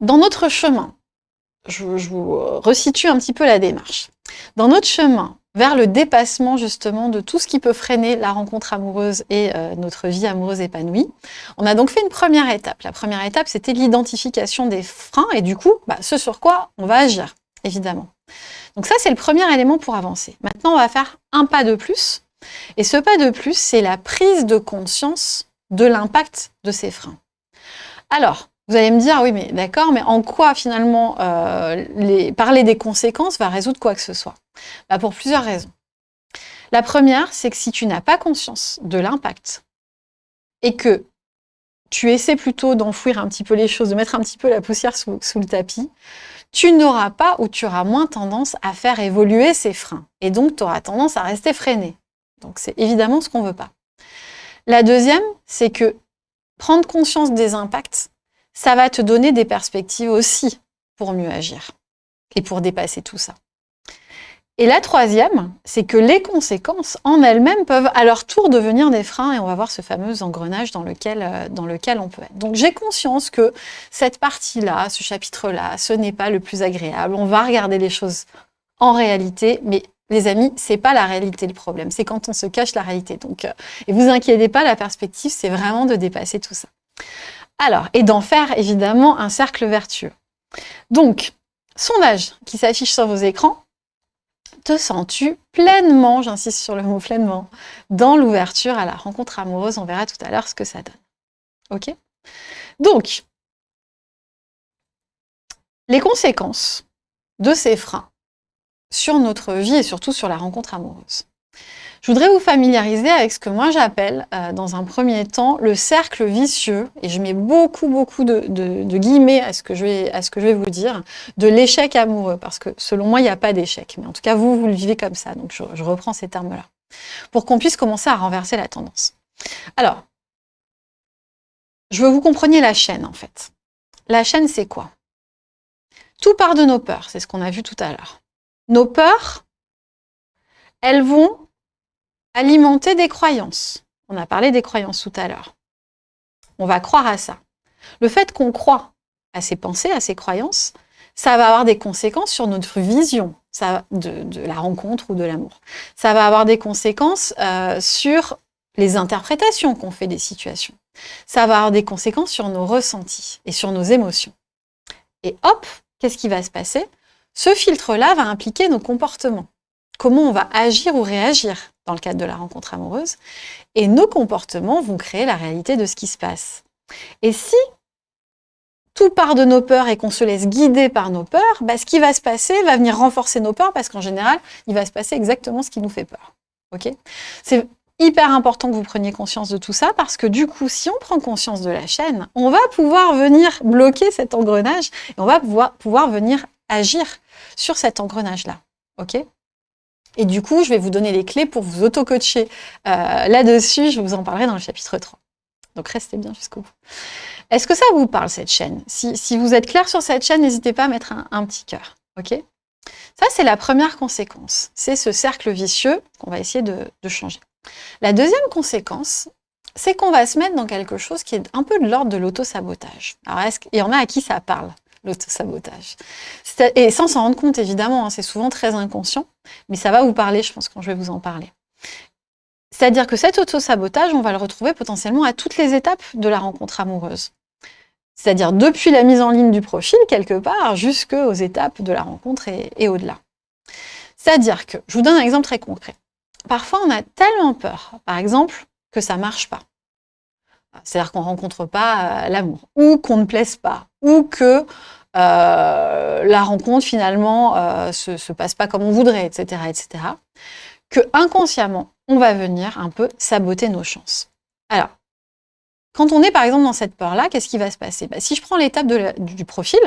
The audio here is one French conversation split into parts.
dans notre chemin, je, vous resitue un petit peu la démarche. Dans notre chemin vers le dépassement justement de tout ce qui peut freiner la rencontre amoureuse et euh, notre vie amoureuse épanouie, on a donc fait une première étape. La première étape, c'était l'identification des freins et du coup, bah, ce sur quoi on va agir, évidemment. Donc ça, c'est le premier élément pour avancer. Maintenant, on va faire un pas de plus. Et ce pas de plus, c'est la prise de conscience de l'impact de ces freins. Alors, vous allez me dire, oui, mais d'accord, mais en quoi finalement euh, parler des conséquences va résoudre quoi que ce soit? Bah, Pour plusieurs raisons. La première, c'est que si tu n'as pas conscience de l'impact et que tu essaies plutôt d'enfouir un petit peu les choses, de mettre un petit peu la poussière sous, sous le tapis, tu n'auras pas ou tu auras moins tendance à faire évoluer ces freins. Et donc, tu auras tendance à rester freiné. Donc, c'est évidemment ce qu'on ne veut pas. La deuxième, c'est que prendre conscience des impacts, ça va te donner des perspectives aussi pour mieux agir et pour dépasser tout ça. Et la troisième, c'est que les conséquences en elles-mêmes peuvent à leur tour devenir des freins et on va voir ce fameux engrenage dans lequel, euh, dans lequel on peut être. Donc j'ai conscience que cette partie-là, ce chapitre-là, ce n'est pas le plus agréable. On va regarder les choses en réalité, mais les amis, c'est pas la réalité le problème, c'est quand on se cache la réalité. Donc, euh, et vous inquiétez pas, la perspective, c'est vraiment de dépasser tout ça. Alors, et d'en faire évidemment un cercle vertueux. Donc, sondage qui s'affiche sur vos écrans, te sens-tu pleinement, j'insiste sur le mot pleinement, dans l'ouverture à la rencontre amoureuse? On verra tout à l'heure ce que ça donne. Ok? Donc, les conséquences de ces freins sur notre vie et surtout sur la rencontre amoureuse. Je voudrais vous familiariser avec ce que moi j'appelle, euh, dans un premier temps, le cercle vicieux, et je mets beaucoup, beaucoup de, guillemets à ce, que je vais, à ce que je vais vous dire, de l'échec amoureux, parce que selon moi, il n'y a pas d'échec, mais en tout cas, vous, vous le vivez comme ça, donc je, je reprends ces termes-là, pour qu'on puisse commencer à renverser la tendance. Alors, je veux que vous compreniez la chaîne, en fait. La chaîne, c'est quoi? Tout part de nos peurs, c'est ce qu'on a vu tout à l'heure. Nos peurs, elles vont alimenter des croyances. On a parlé des croyances tout à l'heure. On va croire à ça. Le fait qu'on croit à ces pensées, à ces croyances, ça va avoir des conséquences sur notre vision de, la rencontre ou de l'amour. Ça va avoir des conséquences euh, sur les interprétations qu'on fait des situations. Ça va avoir des conséquences sur nos ressentis et sur nos émotions. Et hop, qu'est-ce qui va se passer? Ce filtre-là va impliquer nos comportements comment on va agir ou réagir dans le cadre de la rencontre amoureuse. Et nos comportements vont créer la réalité de ce qui se passe. Et si tout part de nos peurs et qu'on se laisse guider par nos peurs, bah, ce qui va se passer va venir renforcer nos peurs parce qu'en général, il va se passer exactement ce qui nous fait peur. C'est hyper important que vous preniez conscience de tout ça parce que du coup, si on prend conscience de la chaîne, on va pouvoir venir bloquer cet engrenage et on va pouvoir, venir agir sur cet engrenage-là. Et du coup, je vais vous donner les clés pour vous auto-coacher euh, là-dessus. Je vous en parlerai dans le chapitre 3. Donc, restez bien jusqu'au bout. Est-ce que ça vous parle, cette chaîne? Si, vous êtes clair sur cette chaîne, n'hésitez pas à mettre un, petit cœur. Ça, c'est la première conséquence. C'est ce cercle vicieux qu'on va essayer de, de changer. La deuxième conséquence, c'est qu'on va se mettre dans quelque chose qui est un peu de l'ordre de l'auto-sabotage. Alors, est-ce qu'il y en a à qui ça parle? L'auto-sabotage. Et sans s'en rendre compte, évidemment, hein, c'est souvent très inconscient, mais ça va vous parler, je pense, quand je vais vous en parler. C'est-à-dire que cet auto-sabotage, on va le retrouver potentiellement à toutes les étapes de la rencontre amoureuse. C'est-à-dire depuis la mise en ligne du profil, quelque part, jusqu'aux étapes de la rencontre et, et au-delà. C'est-à-dire que, je vous donne un exemple très concret. Parfois, on a tellement peur, par exemple, que ça ne marche pas. C'est-à-dire qu'on ne rencontre pas euh, l'amour, ou qu'on ne plaise pas, ou que euh, la rencontre finalement euh, se, se passe pas comme on voudrait, etc., etc., que inconsciemment, on va venir un peu saboter nos chances. Alors, quand on est par exemple dans cette peur-là, qu'est-ce qui va se passer? Bah, Si je prends l'étape du profil,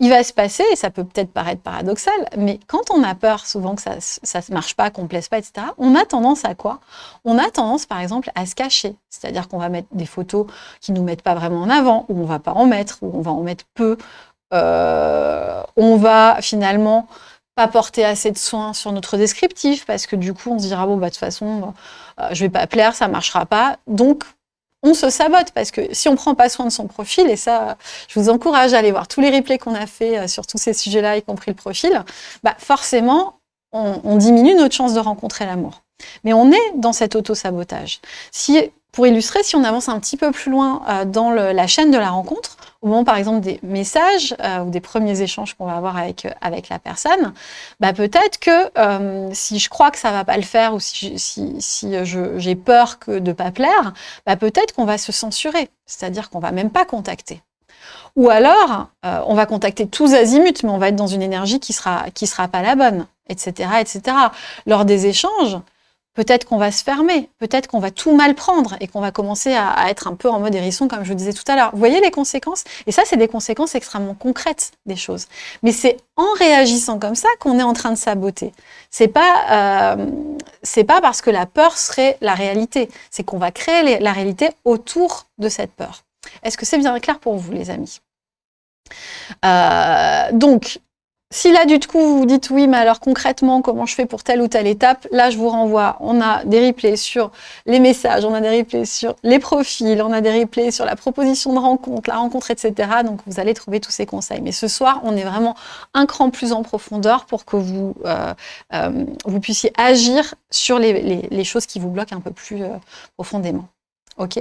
il va se passer, et ça peut peut-être paraître paradoxal, mais quand on a peur souvent que ça ne marche pas, qu'on ne plaise pas, etc., on a tendance à quoi? On a tendance par exemple à se cacher, c'est-à-dire qu'on va mettre des photos qui ne nous mettent pas vraiment en avant, ou on ne va pas en mettre, ou on va en mettre peu, euh, on va finalement pas porter assez de soins sur notre descriptif, parce que du coup on se dira, bon, bah, de toute façon, euh, je vais pas plaire, ça marchera pas, donc on se sabote parce que si on prend pas soin de son profil, et ça, je vous encourage à aller voir tous les replays qu'on a fait euh, sur tous ces sujets-là, y compris le profil, bah forcément, on, diminue notre chance de rencontrer l'amour. Mais on est dans cet auto-sabotage. Pour illustrer, si on avance un petit peu plus loin euh, dans la chaîne de la rencontre, au moment par exemple des messages euh, ou des premiers échanges qu'on va avoir avec, euh, avec la personne, bah, peut-être que si je crois que ça va pas le faire ou si, si, j'ai peur que de pas plaire, bah, peut-être qu'on va se censurer, c'est-à-dire qu'on va même pas contacter. Ou alors, on va contacter tous azimuts, mais on va être dans une énergie qui sera, qui sera pas la bonne, etc., etc. Lors des échanges, peut-être qu'on va se fermer, peut-être qu'on va tout mal prendre et qu'on va commencer à, être un peu en mode hérisson, comme je vous disais tout à l'heure. Vous voyez les conséquences? Et ça, c'est des conséquences extrêmement concrètes des choses. Mais c'est en réagissant comme ça qu'on est en train de saboter. C'est pas, euh, pas parce que la peur serait la réalité. C'est qu'on va créer la réalité autour de cette peur. Est-ce que c'est bien clair pour vous, les amis? Euh, donc, si là, du coup, vous dites oui, mais alors concrètement, comment je fais pour telle ou telle étape Là, je vous renvoie. On a des replays sur les messages, on a des replays sur les profils, on a des replays sur la proposition de rencontre, la rencontre, etc. Donc, vous allez trouver tous ces conseils. Mais ce soir, on est vraiment un cran plus en profondeur pour que vous, euh, euh, puissiez agir sur les, choses qui vous bloquent un peu plus euh, profondément. OK?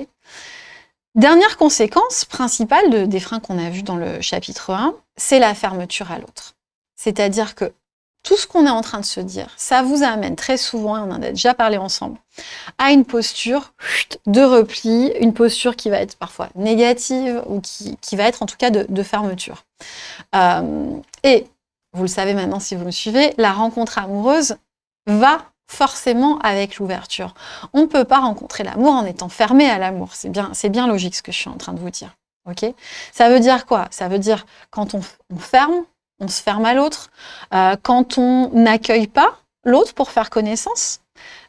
Dernière conséquence principale des freins qu'on a vus dans le chapitre 1, c'est la fermeture à l'autre. C'est-à-dire que tout ce qu'on est en train de se dire, ça vous amène très souvent, et on en a déjà parlé ensemble, à une posture de repli, une posture qui va être parfois négative ou qui, va être en tout cas de, fermeture. Euh, et vous le savez maintenant si vous me suivez, la rencontre amoureuse va forcément avec l'ouverture. On ne peut pas rencontrer l'amour en étant fermé à l'amour. C'est bien, logique ce que je suis en train de vous dire. ça veut dire quoi? Ça veut dire quand on ferme, on se ferme à l'autre, euh, quand on n'accueille pas l'autre pour faire connaissance,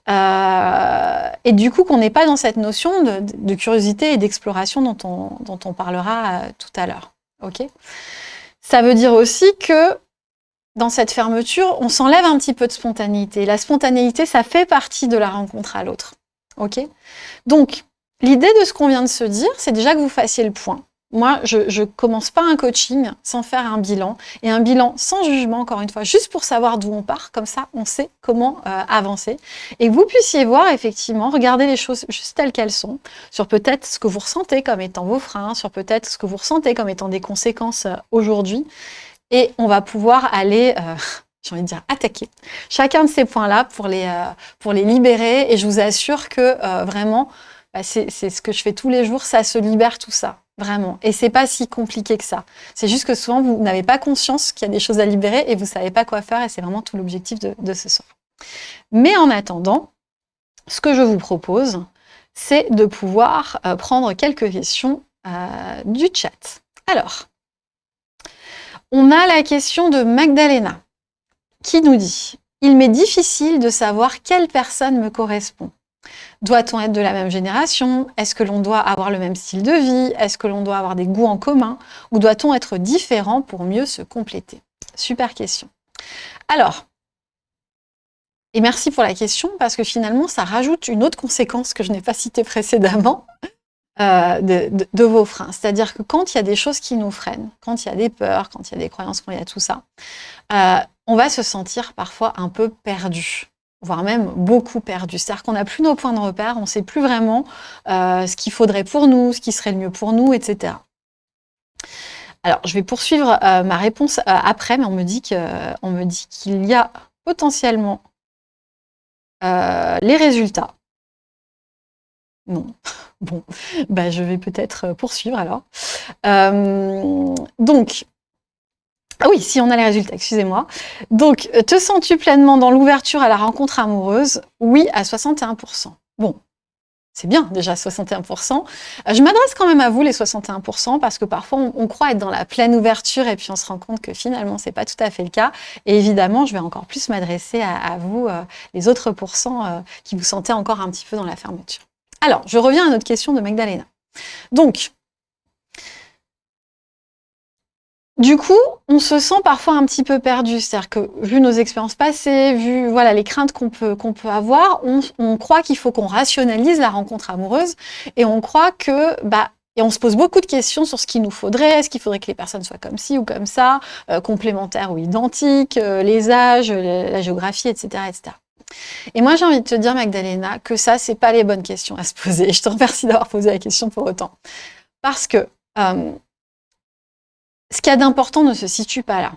euh, et du coup qu'on n'est pas dans cette notion de, curiosité et d'exploration dont on, parlera euh, tout à l'heure. ok? Ça veut dire aussi que dans cette fermeture, on s'enlève un petit peu de spontanéité. La spontanéité, ça fait partie de la rencontre à l'autre. Donc, l'idée de ce qu'on vient de se dire, c'est déjà que vous fassiez le point. Moi, je ne commence pas un coaching sans faire un bilan, et un bilan sans jugement, encore une fois, juste pour savoir d'où on part, comme ça, on sait comment euh, avancer. Et que vous puissiez voir, effectivement, regarder les choses juste telles qu'elles sont, sur peut-être ce que vous ressentez comme étant vos freins, sur peut-être ce que vous ressentez comme étant des conséquences euh, aujourd'hui, et on va pouvoir aller... Euh, j'ai envie de dire attaquer chacun de ces points-là pour, les pour les libérer, et je vous assure que vraiment, bah, c'est ce que je fais tous les jours, ça se libère tout ça. Vraiment. Et c'est pas si compliqué que ça. C'est juste que souvent, vous n'avez pas conscience qu'il y a des choses à libérer et vous savez pas quoi faire et c'est vraiment tout l'objectif de, ce soir. Mais en attendant, ce que je vous propose, c'est de pouvoir euh, prendre quelques questions euh, du chat. Alors, on a la question de Magdalena qui nous dit « Il m'est difficile de savoir quelle personne me correspond. Doit-on être de la même génération? Est-ce que l'on doit avoir le même style de vie? Est-ce que l'on doit avoir des goûts en commun? Ou doit-on être différent pour mieux se compléter? Super question. Alors, et merci pour la question, parce que finalement, ça rajoute une autre conséquence que je n'ai pas citée précédemment euh, de, vos freins. C'est-à-dire que quand il y a des choses qui nous freinent, quand il y a des peurs, quand il y a des croyances, quand il y a tout ça, euh, on va se sentir parfois un peu perdu voire même beaucoup perdu. C'est-à-dire qu'on n'a plus nos points de repère, on ne sait plus vraiment euh, ce qu'il faudrait pour nous, ce qui serait le mieux pour nous, etc. Alors, je vais poursuivre euh, ma réponse euh, après, mais on me dit qu'il y a potentiellement les résultats. Non. Bon, bah, je vais peut-être poursuivre alors. donc, ah oui, si on a les résultats, excusez-moi. Donc, euh, te sens-tu pleinement dans l'ouverture à la rencontre amoureuse? Oui, à 61%. Bon, c'est bien déjà 61%. Euh, je m'adresse quand même à vous les 61% parce que parfois on, croit être dans la pleine ouverture et puis on se rend compte que finalement c'est pas tout à fait le cas. Et évidemment, je vais encore plus m'adresser à, vous, euh, les autres pourcents qui vous sentez encore un petit peu dans la fermeture. Alors, je reviens à notre question de Magdalena. Donc, du coup, on se sent parfois un petit peu perdu. C'est-à-dire que, vu nos expériences passées, vu voilà les craintes qu'on peut, qu'on peut avoir, on, on croit qu'il faut qu'on rationalise la rencontre amoureuse et on croit que bah, et on se pose beaucoup de questions sur ce qu'il nous faudrait. Est-ce qu'il faudrait que les personnes soient comme ci ou comme ça, euh, complémentaires ou identiques, euh, les âges, la géographie, etc., etc. Et moi, j'ai envie de te dire, Magdalena, que ça, c'est pas les bonnes questions à se poser. Je te remercie d'avoir posé la question pour autant. Parce que euh, ce qu'il y a d'important ne se situe pas là.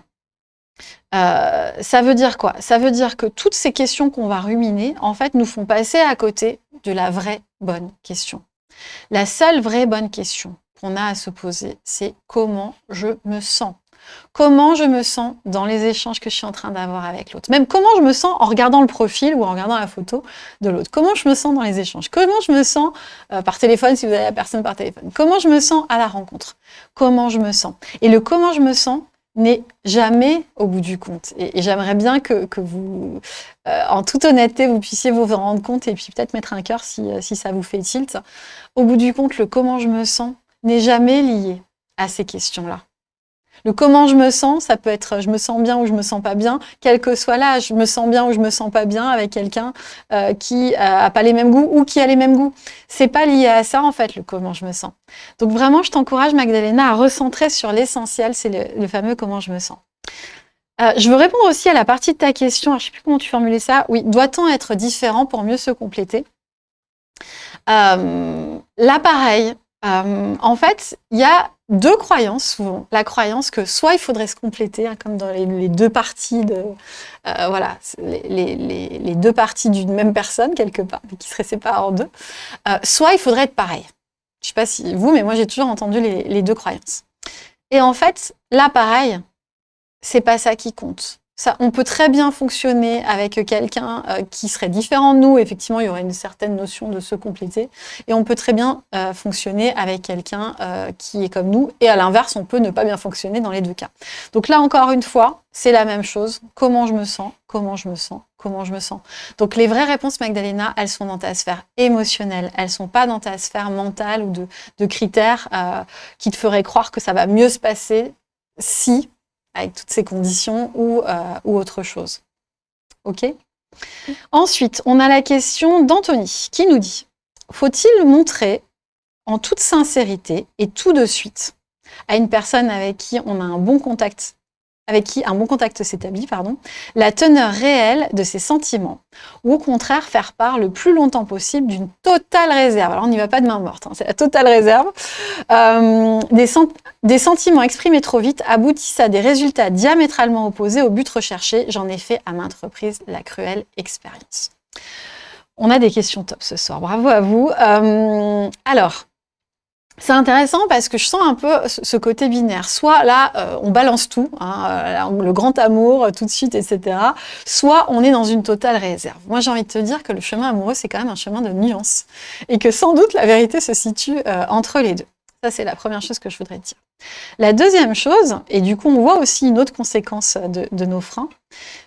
Euh, ça veut dire quoi? Ça veut dire que toutes ces questions qu'on va ruminer, en fait, nous font passer à côté de la vraie bonne question. La seule vraie bonne question qu'on a à se poser, c'est comment je me sens? Comment je me sens dans les échanges que je suis en train d'avoir avec l'autre Même comment je me sens en regardant le profil ou en regardant la photo de l'autre Comment je me sens dans les échanges Comment je me sens euh, par téléphone, si vous avez la personne par téléphone Comment je me sens à la rencontre Comment je me sens Et le comment je me sens n'est jamais au bout du compte. Et, j'aimerais bien que, vous, euh, en toute honnêteté, vous puissiez vous en rendre compte et puis peut-être mettre un cœur euh, si ça vous fait tilt. Au bout du compte, le comment je me sens n'est jamais lié à ces questions-là. Le comment je me sens, ça peut être je me sens bien ou je me sens pas bien, quel que soit l'âge, je me sens bien ou je me sens pas bien avec quelqu'un euh, qui a pas les mêmes goûts ou qui a les mêmes goûts. C'est pas lié à ça en fait le comment je me sens. Donc vraiment, je t'encourage Magdalena à recentrer sur l'essentiel, c'est le, fameux comment je me sens. Euh, je veux répondre aussi à la partie de ta question, je sais plus comment tu formulais ça. Oui, doit-on être différent pour mieux se compléter? Euh, Là, pareil, euh, en fait, il y a deux croyances souvent. La croyance que soit il faudrait se compléter, hein, comme dans les, deux parties de, euh, voilà, les, deux parties d'une même personne quelque part, mais qui seraient séparées en deux. Euh, soit il faudrait être pareil. Je sais pas si vous, mais moi j'ai toujours entendu les, deux croyances. Et en fait, là pareil, c'est pas ça qui compte on peut très bien fonctionner avec quelqu'un euh, qui serait différent de nous. Effectivement, il y aurait une certaine notion de se compléter. Et on peut très bien euh, fonctionner avec quelqu'un euh, qui est comme nous. Et à l'inverse, on peut ne pas bien fonctionner dans les deux cas. Donc là, encore une fois, c'est la même chose. Comment je me sens? Comment je me sens? Comment je me sens? Donc les vraies réponses, Magdalena, elles sont dans ta sphère émotionnelle. Elles sont pas dans ta sphère mentale ou de critères qui te feraient croire que ça va mieux se passer si avec toutes ces conditions ou, euh, autre chose. OK? Ensuite, on a la question d'Anthony qui nous dit « Faut-il montrer en toute sincérité et tout de suite à une personne avec qui on a un bon contact avec qui un bon contact s'établit, pardon, la teneur réelle de ses sentiments, ou au contraire faire part le plus longtemps possible d'une totale réserve. Alors on n'y va pas de main morte, hein, c'est la totale réserve. Euh, des, sentiments exprimés trop vite aboutissent à des résultats diamétralement opposés au but recherché. J'en ai fait à maintes reprises la cruelle expérience. On a des questions top ce soir, bravo à vous. Euh, alors, c'est intéressant parce que je sens un peu ce côté binaire. Soit là, euh, on balance tout, hein, euh, le grand amour euh, tout de suite, etc. Soit on est dans une totale réserve. Moi, j'ai envie de te dire que le chemin amoureux, c'est quand même un chemin de nuances. Et que sans doute, la vérité se situe entre les deux. Ça, c'est la première chose que je voudrais dire. La deuxième chose, et du coup, on voit aussi une autre conséquence de, de nos freins,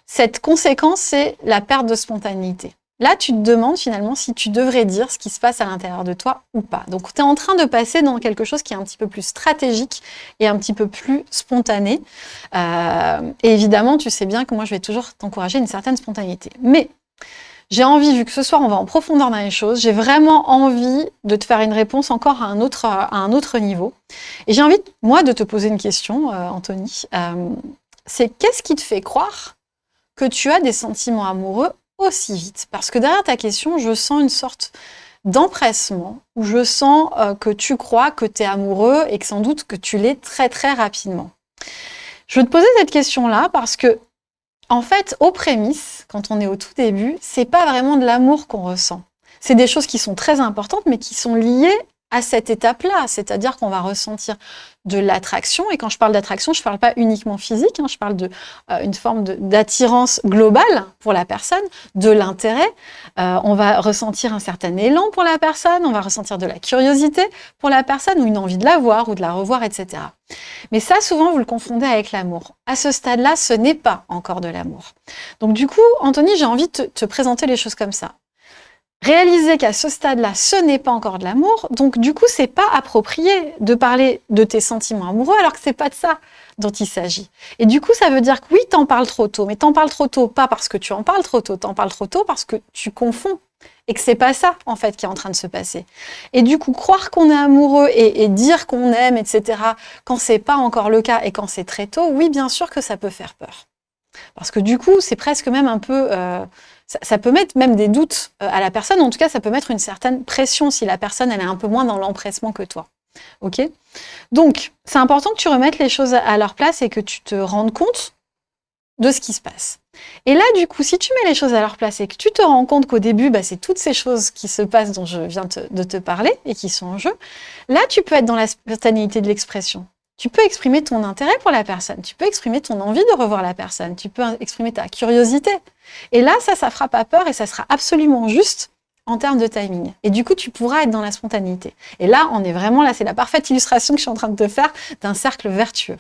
cette conséquence, c'est la perte de spontanéité. Là, tu te demandes finalement si tu devrais dire ce qui se passe à l'intérieur de toi ou pas. Donc, tu es en train de passer dans quelque chose qui est un petit peu plus stratégique et un petit peu plus spontané. Euh, et évidemment, tu sais bien que moi, je vais toujours t'encourager une certaine spontanéité. Mais j'ai envie, vu que ce soir, on va en profondeur dans les choses, j'ai vraiment envie de te faire une réponse encore à un autre, niveau. Et j'ai envie, moi, de te poser une question, euh, Anthony. Euh, c'est qu'est-ce qui te fait croire que tu as des sentiments amoureux vite Parce que derrière ta question, je sens une sorte d'empressement, où je sens euh, que tu crois que tu es amoureux et que sans doute que tu l'es très très rapidement. Je veux te poser cette question-là parce que, en fait, aux prémices, quand on est au tout début, c'est pas vraiment de l'amour qu'on ressent. C'est des choses qui sont très importantes, mais qui sont liées à cette étape-là, c'est-à-dire qu'on va ressentir de l'attraction, et quand je parle d'attraction, je ne parle pas uniquement physique, hein, je parle d'une euh, forme d'attirance globale pour la personne, de l'intérêt, euh, on va ressentir un certain élan pour la personne, on va ressentir de la curiosité pour la personne, ou une envie de la voir, ou de la revoir, etc. Mais ça, souvent, vous le confondez avec l'amour. À ce stade-là, ce n'est pas encore de l'amour. Donc du coup, Anthony, j'ai envie de te présenter les choses comme ça réaliser qu'à ce stade-là, ce n'est pas encore de l'amour, donc du coup, c'est pas approprié de parler de tes sentiments amoureux alors que c'est pas de ça dont il s'agit. Et du coup, ça veut dire que oui, t'en parles trop tôt, mais t'en parles trop tôt, pas parce que tu en parles trop tôt, t'en parles trop tôt parce que tu confonds et que c'est pas ça, en fait, qui est en train de se passer. Et du coup, croire qu'on est amoureux et, dire qu'on aime, etc., quand c'est pas encore le cas et quand c'est très tôt, oui, bien sûr que ça peut faire peur. Parce que du coup, c'est presque même un peu... Euh, ça, peut mettre même des doutes euh, à la personne, en tout cas, ça peut mettre une certaine pression si la personne, elle est un peu moins dans l'empressement que toi. Ok? Donc, c'est important que tu remettes les choses à leur place et que tu te rendes compte de ce qui se passe. Et là, du coup, si tu mets les choses à leur place et que tu te rends compte qu'au début, bah, c'est toutes ces choses qui se passent dont je viens de te parler et qui sont en jeu, là, tu peux être dans la spontanéité de l'expression. Tu peux exprimer ton intérêt pour la personne, tu peux exprimer ton envie de revoir la personne, tu peux exprimer ta curiosité. Et là, ça, ça fera pas peur et ça sera absolument juste en termes de timing. Et du coup, tu pourras être dans la spontanéité. Et là, on est vraiment, là, c'est la parfaite illustration que je suis en train de te faire d'un cercle vertueux.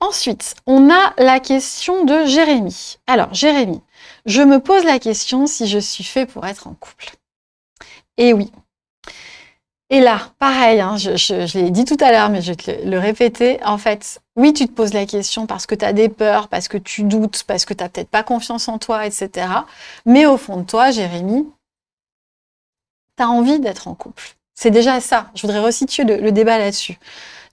Ensuite, on a la question de Jérémy. Alors, Jérémy, je me pose la question si je suis fait pour être en couple. Et oui. Et là, pareil, hein, je, l'ai dit tout à l'heure, mais je vais te le, répéter. En fait, oui, tu te poses la question parce que tu as des peurs, parce que tu doutes, parce que tu n'as peut-être pas confiance en toi, etc. Mais au fond de toi, Jérémy, tu as envie d'être en couple. C'est déjà ça. Je voudrais resituer le débat là-dessus.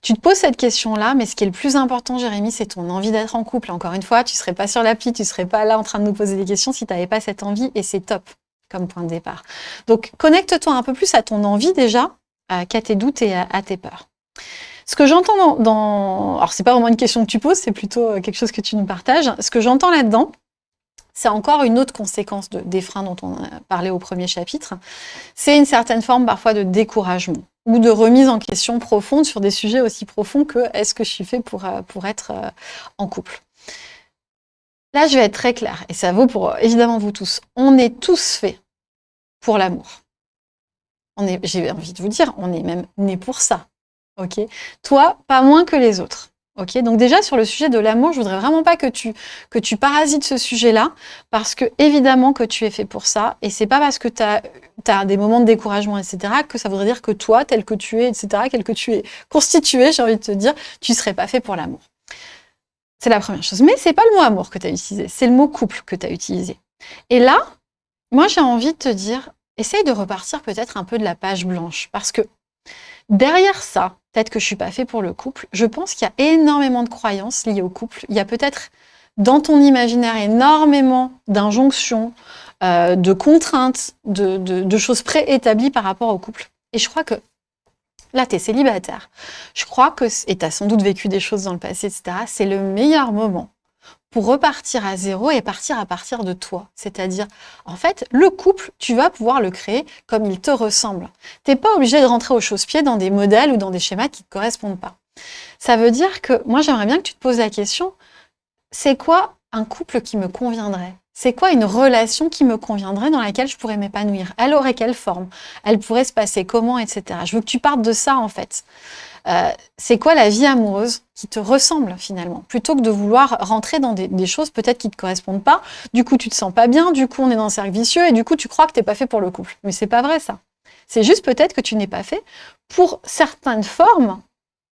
Tu te poses cette question-là, mais ce qui est le plus important, Jérémy, c'est ton envie d'être en couple. Encore une fois, tu ne serais pas sur l'appli, tu ne serais pas là en train de nous poser des questions si tu n'avais pas cette envie, et c'est top comme point de départ. Donc, connecte-toi un peu plus à ton envie déjà, qu'à tes doutes et à, tes peurs. Ce que j'entends dans, dans... Alors, c'est pas vraiment une question que tu poses, c'est plutôt euh, quelque chose que tu nous partages. Ce que j'entends là-dedans, c'est encore une autre conséquence de, des freins dont on a parlé au premier chapitre. C'est une certaine forme parfois de découragement ou de remise en question profonde sur des sujets aussi profonds que est-ce que je suis fait pour, euh, pour être euh, en couple. Là, je vais être très claire, et ça vaut pour évidemment vous tous. On est tous faits pour l'amour. J'ai envie de vous dire, on est même né pour ça. ok? Toi, pas moins que les autres. Ok, donc déjà sur le sujet de l'amour, je voudrais vraiment pas que tu que tu parasites ce sujet-là, parce que évidemment que tu es fait pour ça, et c'est pas parce que tu as, des moments de découragement, etc., que ça voudrait dire que toi, tel que tu es, etc., tel que tu es constitué, j'ai envie de te dire, tu serais pas fait pour l'amour. C'est la première chose. Mais c'est pas le mot amour que tu as utilisé, c'est le mot couple que tu as utilisé. Et là, moi j'ai envie de te dire, essaye de repartir peut-être un peu de la page blanche, parce que derrière ça, peut-être que je suis pas fait pour le couple. Je pense qu'il y a énormément de croyances liées au couple. Il y a peut-être dans ton imaginaire énormément d'injonctions, euh, de contraintes, de, choses préétablies par rapport au couple. Et je crois que là, tu es célibataire. Je crois que, et tu as sans doute vécu des choses dans le passé, etc., c'est le meilleur moment repartir à zéro et partir à partir de toi. C'est-à-dire, en fait, le couple, tu vas pouvoir le créer comme il te ressemble. Tu n'es pas obligé de rentrer au chausse-pied dans des modèles ou dans des schémas qui ne te correspondent pas. Ça veut dire que, moi j'aimerais bien que tu te poses la question, c'est quoi un couple qui me conviendrait? C'est quoi une relation qui me conviendrait, dans laquelle je pourrais m'épanouir? Elle aurait quelle forme? Elle pourrait se passer comment, etc. Je veux que tu partes de ça, en fait. Euh, c'est quoi la vie amoureuse qui te ressemble finalement, plutôt que de vouloir rentrer dans des, choses peut-être qui ne te correspondent pas. Du coup, tu te sens pas bien, du coup, on est dans un cercle vicieux et du coup, tu crois que tu n'es pas fait pour le couple. Mais c'est pas vrai ça. C'est juste peut-être que tu n'es pas fait pour certaines formes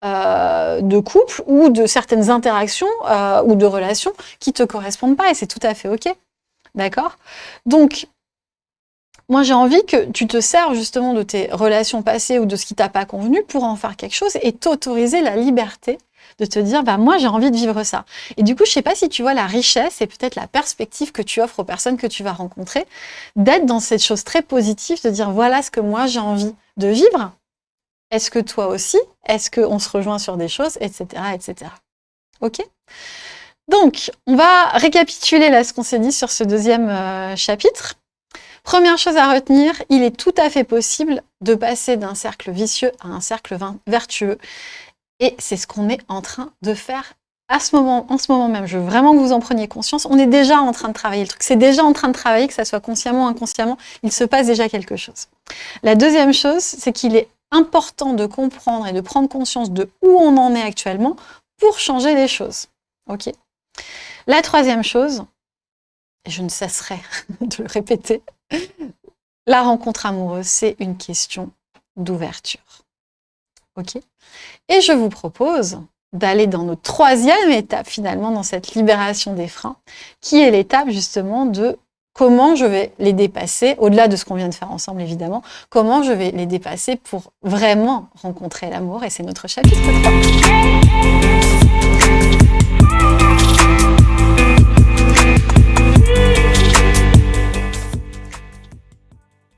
euh, de couple ou de certaines interactions euh, ou de relations qui te correspondent pas et c'est tout à fait ok. D'accord? Donc, moi, j'ai envie que tu te serves justement de tes relations passées ou de ce qui t'a pas convenu pour en faire quelque chose et t'autoriser la liberté de te dire, bah, moi, j'ai envie de vivre ça. Et du coup, je sais pas si tu vois la richesse et peut-être la perspective que tu offres aux personnes que tu vas rencontrer, d'être dans cette chose très positive, de dire, voilà ce que moi, j'ai envie de vivre. Est-ce que toi aussi? Est-ce qu'on se rejoint sur des choses? Etc. etc. Ok? Donc, on va récapituler là ce qu'on s'est dit sur ce deuxième euh, chapitre. Première chose à retenir, il est tout à fait possible de passer d'un cercle vicieux à un cercle vertueux. Et c'est ce qu'on est en train de faire en ce moment même. Je veux vraiment que vous en preniez conscience. On est déjà en train de travailler le truc. C'est déjà en train de travailler, que ça soit consciemment ou inconsciemment. Il se passe déjà quelque chose. La deuxième chose, c'est qu'il est important de comprendre et de prendre conscience de où on en est actuellement pour changer les choses. Ok? La troisième chose, et je ne cesserai de le répéter, la rencontre amoureuse, c'est une question d'ouverture. Ok? Et je vous propose d'aller dans notre troisième étape finalement dans cette libération des freins, qui est l'étape justement de comment je vais les dépasser, au-delà de ce qu'on vient de faire ensemble évidemment, comment je vais les dépasser pour vraiment rencontrer l'amour, et c'est notre chapitre 3.